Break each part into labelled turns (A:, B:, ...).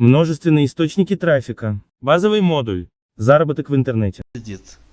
A: Множественные источники трафика. Базовый модуль. Заработок в интернете.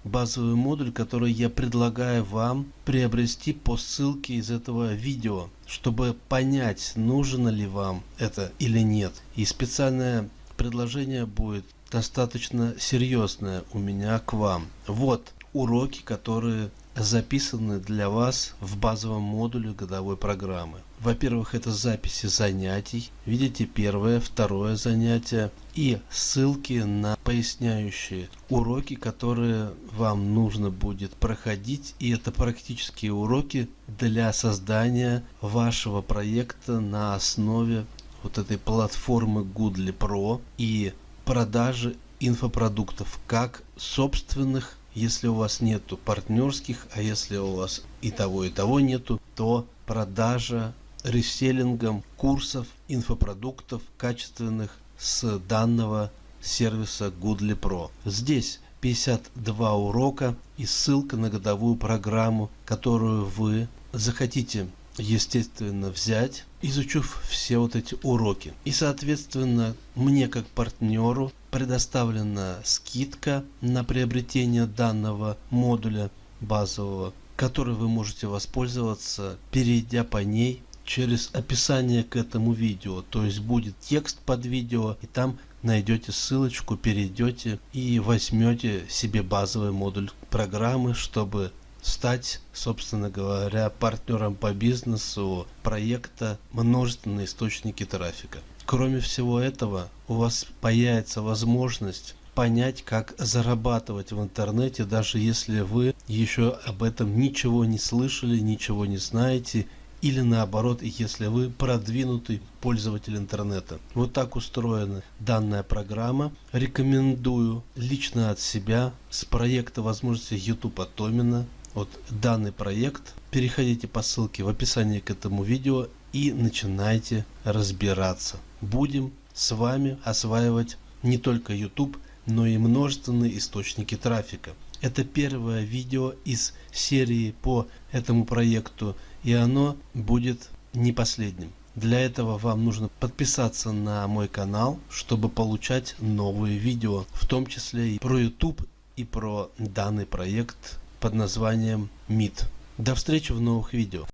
B: базовый модуль, который я предлагаю вам приобрести по ссылке из этого видео, чтобы понять, нужно ли вам это или нет. И специальное предложение будет достаточно серьезное у меня к вам. Вот уроки, которые записаны для вас в базовом модуле годовой программы. Во-первых, это записи занятий. Видите, первое, второе занятие и ссылки на поясняющие уроки, которые вам нужно будет проходить. И это практические уроки для создания вашего проекта на основе вот этой платформы Goodly Pro и продажи инфопродуктов, как собственных, если у вас нету партнерских, а если у вас и того и того нету, то продажа реселлингом курсов, инфопродуктов качественных с данного сервиса Goodly Pro. Здесь 52 урока и ссылка на годовую программу, которую вы захотите естественно взять, изучив все вот эти уроки. И соответственно мне как партнеру предоставлена скидка на приобретение данного модуля базового, который вы можете воспользоваться, перейдя по ней через описание к этому видео. То есть будет текст под видео и там найдете ссылочку, перейдете и возьмете себе базовый модуль программы, чтобы стать, собственно говоря, партнером по бизнесу проекта множественные источники трафика. Кроме всего этого, у вас появится возможность понять, как зарабатывать в интернете, даже если вы еще об этом ничего не слышали, ничего не знаете или наоборот, если вы продвинутый пользователь интернета. Вот так устроена данная программа. Рекомендую лично от себя с проекта возможности YouTube Атомина. Вот данный проект. Переходите по ссылке в описании к этому видео и начинайте разбираться. Будем с вами осваивать не только YouTube, но и множественные источники трафика. Это первое видео из серии по этому проекту и оно будет не последним. Для этого вам нужно подписаться на мой канал, чтобы получать новые видео, в том числе и про YouTube и про данный проект под названием MIT. До встречи в новых видео.